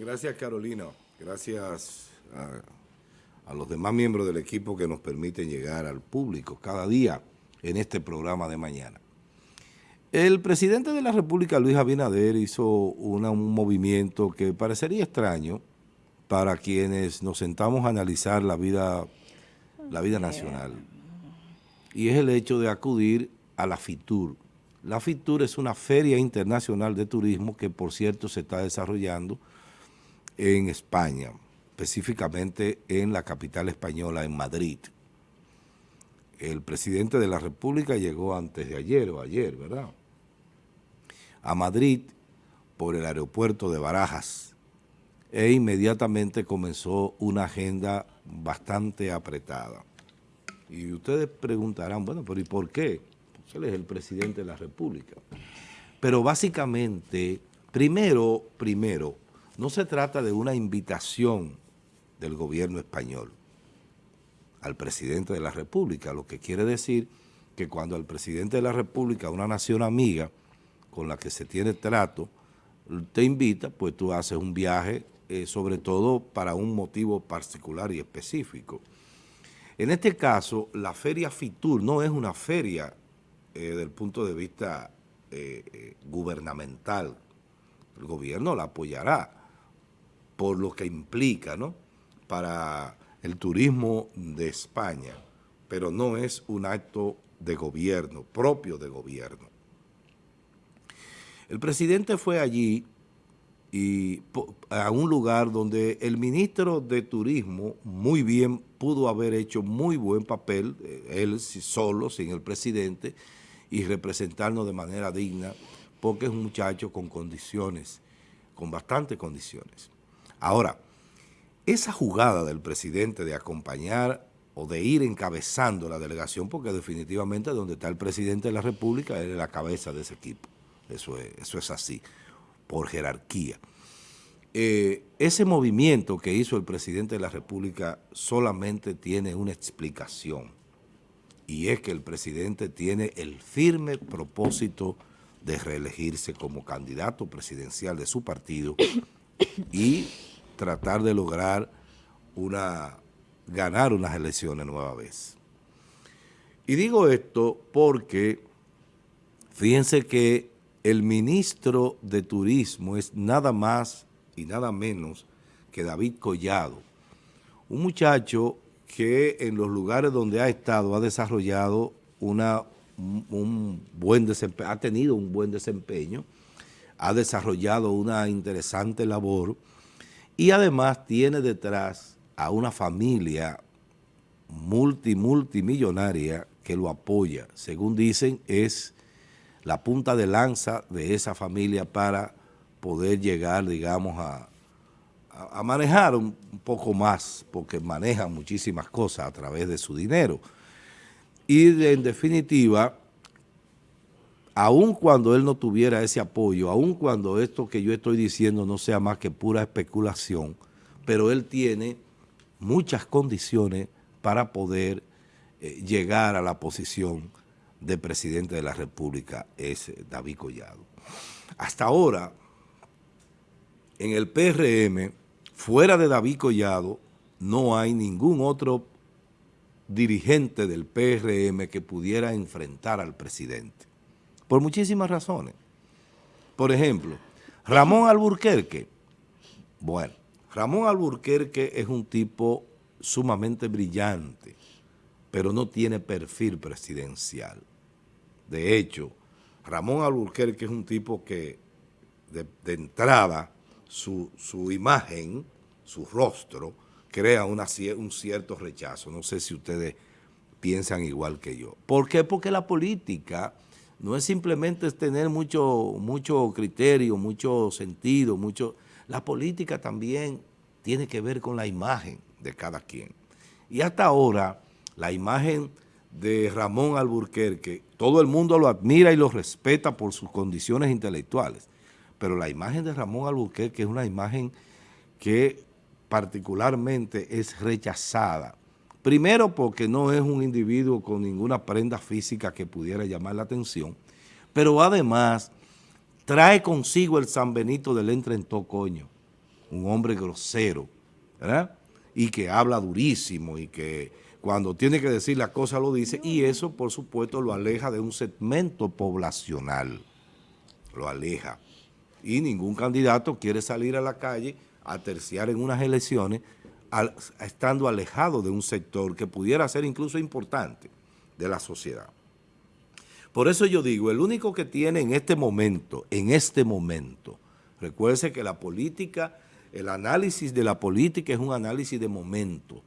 Gracias Carolina. Gracias a, los demás miembros del equipo que nos permiten llegar al público cada día en este programa de mañana. El presidente de la República, Luis Abinader, hizo un movimiento que parecería extraño para quienes nos sentamos a analizar la vida, la vida nacional. Y es el hecho de acudir a la FITUR. La FITUR es una feria internacional de turismo que, por cierto, se está desarrollando en España, específicamente en la capital española, en Madrid. El presidente de la República llegó antes de ayer o ayer, ¿verdad?, a Madrid por el aeropuerto de Barajas e inmediatamente comenzó una agenda bastante apretada. Y ustedes preguntarán, bueno, pero ¿y por qué? Pues él es el presidente de la República. Pero básicamente, primero, primero, no se trata de una invitación del gobierno español al presidente de la República, lo que quiere decir que cuando el presidente de la República, una nación amiga con la que se tiene trato, te invita, pues tú haces un viaje, eh, sobre todo para un motivo particular y específico. En este caso, la feria FITUR no es una feria eh, del punto de vista eh, gubernamental. El gobierno la apoyará, por lo que implica ¿no? para el turismo de España, pero no es un acto de gobierno, propio de gobierno. El presidente fue allí y a un lugar donde el ministro de Turismo muy bien pudo haber hecho muy buen papel, eh, él solo, sin el presidente, y representarnos de manera digna, porque es un muchacho con condiciones, con bastantes condiciones. Ahora, esa jugada del presidente de acompañar o de ir encabezando la delegación, porque definitivamente donde está el presidente de la República, es la cabeza de ese equipo. Eso es, eso es así, por jerarquía. Eh, ese movimiento que hizo el presidente de la República solamente tiene una explicación, y es que el presidente tiene el firme propósito de reelegirse como candidato presidencial de su partido y tratar de lograr una, ganar unas elecciones nueva vez. Y digo esto porque fíjense que el ministro de Turismo es nada más y nada menos que David Collado, un muchacho que en los lugares donde ha estado ha desarrollado una, un buen ha tenido un buen desempeño, ha desarrollado una interesante labor y además tiene detrás a una familia multi, multimillonaria que lo apoya. Según dicen, es la punta de lanza de esa familia para poder llegar, digamos, a, a, manejar un, poco más, porque maneja muchísimas cosas a través de su dinero. Y en definitiva, aun cuando él no tuviera ese apoyo, aun cuando esto que yo estoy diciendo no sea más que pura especulación, pero él tiene muchas condiciones para poder eh, llegar a la posición de presidente de la República, es David Collado. Hasta ahora, en el PRM, fuera de David Collado, no hay ningún otro dirigente del PRM que pudiera enfrentar al presidente por muchísimas razones. Por ejemplo, Ramón Alburquerque, bueno, Ramón Alburquerque es un tipo sumamente brillante, pero no tiene perfil presidencial. De hecho, Ramón Alburquerque es un tipo que de, entrada su, imagen, su rostro, crea un cierto rechazo. No sé si ustedes piensan igual que yo. ¿Por qué? Porque la política no es simplemente tener mucho, mucho criterio, mucho sentido, mucho... La política también tiene que ver con la imagen de cada quien. Y hasta ahora, la imagen de Ramón Alburquerque, todo el mundo lo admira y lo respeta por sus condiciones intelectuales, pero la imagen de Ramón Alburquerque es una imagen que particularmente es rechazada Primero porque no es un individuo con ninguna prenda física que pudiera llamar la atención, pero además trae consigo el San Benito del entre en coño. un hombre grosero, ¿verdad? Y que habla durísimo y que cuando tiene que decir las cosas lo dice y eso por supuesto lo aleja de un segmento poblacional, lo aleja. Y ningún candidato quiere salir a la calle a terciar en unas elecciones estando alejado de un sector que pudiera ser incluso importante de la sociedad. Por eso yo digo, el único que tiene en este momento, en este momento, recuerde que la política, el análisis de la política es un análisis de momento.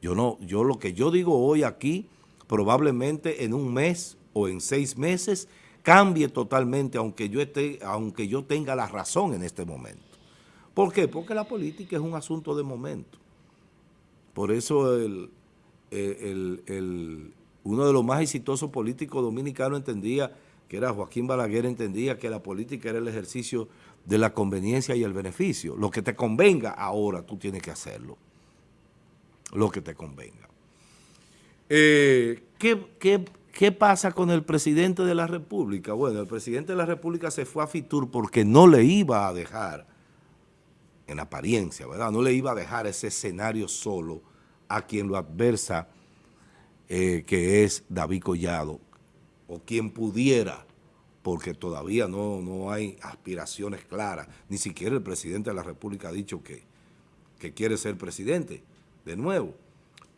Yo no, yo lo que yo digo hoy aquí, probablemente en un mes o en seis meses, cambie totalmente, aunque yo, esté, aunque yo tenga la razón en este momento. ¿Por qué? Porque la política es un asunto de momento. Por eso el, el, uno de los más exitosos políticos dominicanos entendía, que era Joaquín Balaguer, entendía que la política era el ejercicio de la conveniencia y el beneficio. Lo que te convenga ahora, tú tienes que hacerlo. Lo que te convenga. Eh, ¿qué, pasa con el presidente de la República? Bueno, el presidente de la República se fue a Fitur porque no le iba a dejar, en apariencia, ¿verdad? No le iba a dejar ese escenario solo a quien lo adversa eh, que es David Collado, o quien pudiera, porque todavía no, no hay aspiraciones claras, ni siquiera el presidente de la República ha dicho que, que quiere ser presidente de nuevo.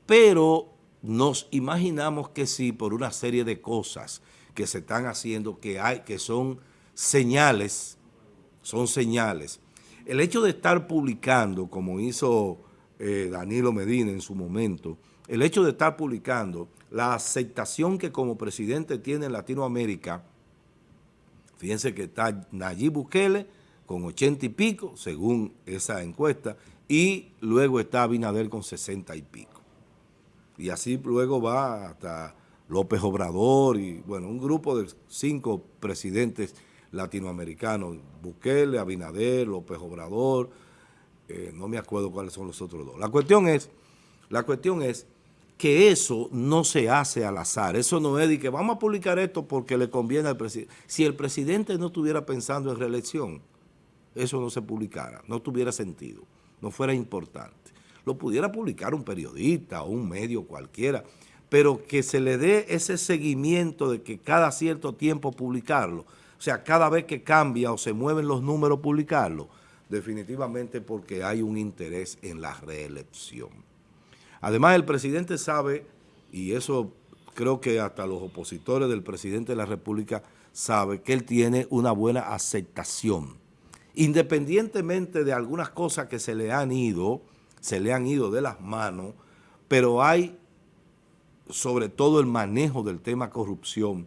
Pero nos imaginamos que sí, por una serie de cosas que se están haciendo, que, hay, que son señales, son señales. El hecho de estar publicando, como hizo eh, Danilo Medina en su momento, el hecho de estar publicando la aceptación que como presidente tiene en Latinoamérica, fíjense que está Nayib Bukele con ochenta y pico, según esa encuesta, y luego está Abinader con sesenta y pico. Y así luego va hasta López Obrador y, bueno, un grupo de cinco presidentes latinoamericanos, Bukele, Abinader, López Obrador, eh, no me acuerdo cuáles son los otros dos. La cuestión es, la cuestión es que eso no se hace al azar. Eso no es de que vamos a publicar esto porque le conviene al presidente. Si el presidente no estuviera pensando en reelección, eso no se publicara, no tuviera sentido, no fuera importante. Lo pudiera publicar un periodista o un medio cualquiera, pero que se le dé ese seguimiento de que cada cierto tiempo publicarlo, o sea, cada vez que cambia o se mueven los números publicarlo, definitivamente porque hay un interés en la reelección. Además, el presidente sabe, y eso creo que hasta los opositores del presidente de la República sabe que él tiene una buena aceptación. Independientemente de algunas cosas que se le han ido, se le han ido de las manos, pero hay sobre todo el manejo del tema corrupción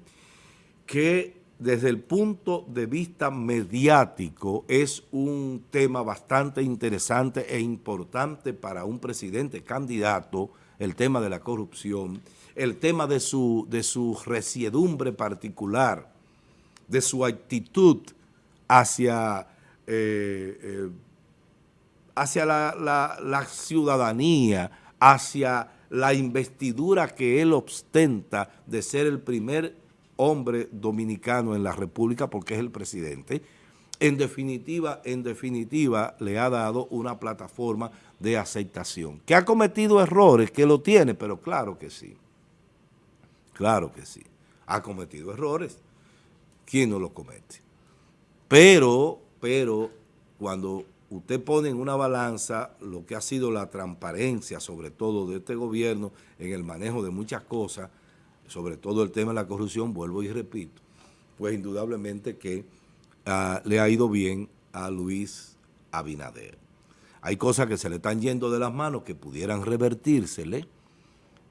que desde el punto de vista mediático es un tema bastante interesante e importante para un presidente candidato, el tema de la corrupción, el tema de su, de su resiedumbre particular, de su actitud hacia, eh, eh, hacia la, la ciudadanía, hacia la investidura que él ostenta de ser el primer hombre dominicano en la República porque es el presidente, en definitiva, en definitiva le ha dado una plataforma de aceptación. ¿Que ha cometido errores? Que lo tiene, pero claro que sí. Claro que sí. Ha cometido errores. ¿Quién no lo comete? Pero, pero, cuando usted pone en una balanza lo que ha sido la transparencia, sobre todo de este gobierno, en el manejo de muchas cosas, sobre todo el tema de la corrupción, vuelvo y repito, pues indudablemente que ah, le ha ido bien a Luis Abinader. Hay cosas que se le están yendo de las manos que pudieran revertírsele.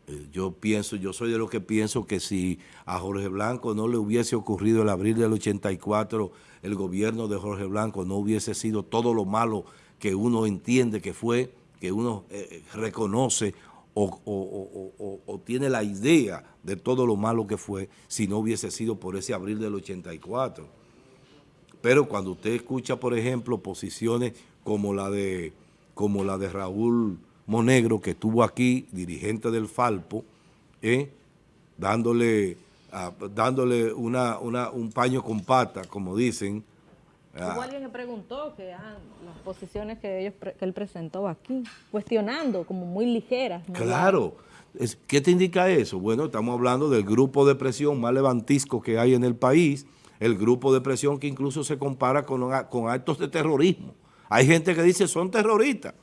Eh, yo pienso, yo soy de los que pienso que si a Jorge Blanco no le hubiese ocurrido el abril del 84, el gobierno de Jorge Blanco no hubiese sido todo lo malo que uno entiende que fue, que uno eh, eh, reconoce o, tiene la idea de todo lo malo que fue si no hubiese sido por ese abril del 84. Pero cuando usted escucha, por ejemplo, posiciones como la de, como la de Raúl Monegro, que estuvo aquí, dirigente del Falpo, ¿eh? dándole, ah, dándole una, un paño con pata, como dicen, Ah. Hubo alguien que preguntó que ah, las posiciones que, ellos, que él presentó aquí, cuestionando como muy ligeras. Claro. ¿Qué te indica eso? Bueno, estamos hablando del grupo de presión más levantisco que hay en el país, el grupo de presión que incluso se compara con, con actos de terrorismo. Hay gente que dice son terroristas.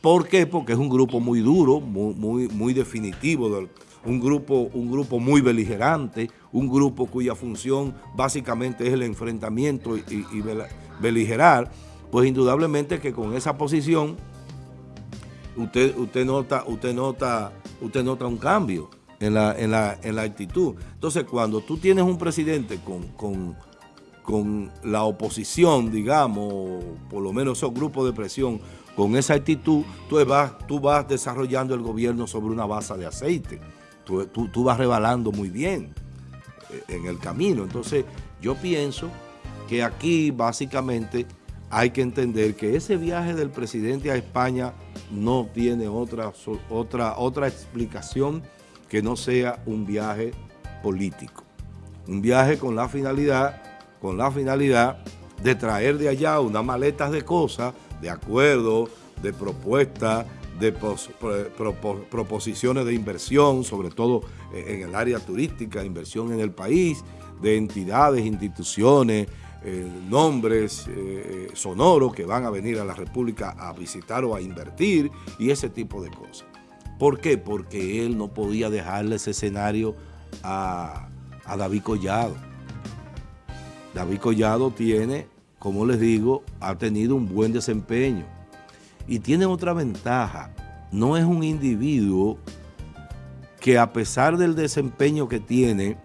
¿Por qué? Porque es un grupo muy duro, muy, muy, muy definitivo, un grupo, un grupo muy beligerante, un grupo cuya función básicamente es el enfrentamiento y, beligerar, pues indudablemente que con esa posición usted, usted, nota, usted, nota, usted nota un cambio en la, en, la, en la actitud. Entonces, cuando tú tienes un presidente con, con, con la oposición, digamos, por lo menos esos grupos de presión, con esa actitud, tú vas, tú vas desarrollando el gobierno sobre una base de aceite. Tú, tú, vas rebalando muy bien eh, en el camino. Entonces, yo pienso que aquí básicamente hay que entender que ese viaje del presidente a España no tiene otra, otra, otra explicación que no sea un viaje político. Un viaje con la finalidad, con la finalidad de traer de allá unas maletas de cosas, de acuerdo, de propuestas, de proposiciones de inversión, sobre todo en el área turística, inversión en el país, de entidades, instituciones, eh, nombres eh, sonoros que van a venir a la República a visitar o a invertir y ese tipo de cosas. ¿Por qué? Porque él no podía dejarle ese escenario a, a David Collado. David Collado tiene, como les digo, ha tenido un buen desempeño y tiene otra ventaja. No es un individuo que a pesar del desempeño que tiene,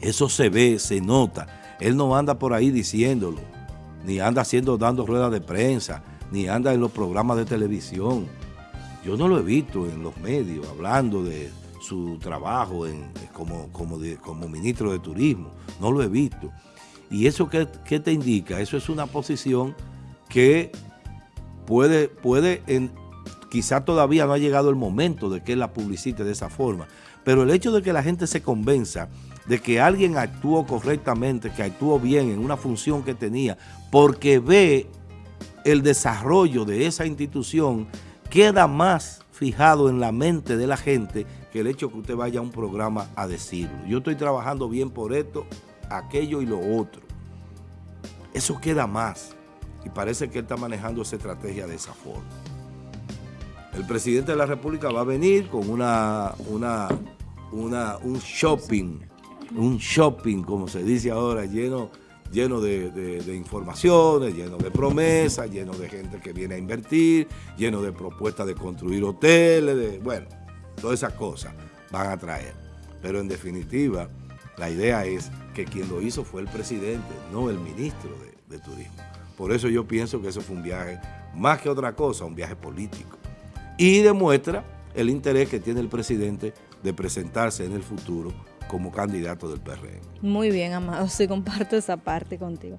eso se ve, se nota, él no anda por ahí diciéndolo, ni anda haciendo, dando ruedas de prensa, ni anda en los programas de televisión. Yo no lo he visto en los medios hablando de su trabajo como, como, como ministro de Turismo. No lo he visto. ¿Y eso qué, te indica? Eso es una posición que puede, puede en, quizá todavía no ha llegado el momento de que la publicite de esa forma, pero el hecho de que la gente se convenza de que alguien actuó correctamente, que actuó bien en una función que tenía, porque ve el desarrollo de esa institución, queda más fijado en la mente de la gente que el hecho que usted vaya a un programa a decirlo. Yo estoy trabajando bien por esto, aquello y lo otro. Eso queda más. Y parece que él está manejando esa estrategia de esa forma. El presidente de la República va a venir con una, un shopping un shopping, como se dice ahora, lleno, lleno de, informaciones, lleno de promesas, lleno de gente que viene a invertir, lleno de propuestas de construir hoteles, de, bueno, todas esas cosas van a traer. Pero en definitiva, la idea es que quien lo hizo fue el presidente, no el ministro de Turismo. Por eso yo pienso que eso fue un viaje, más que otra cosa, un viaje político. Y demuestra el interés que tiene el presidente de presentarse en el futuro como candidato del PRM. Muy bien, Amado, sí comparto esa parte contigo.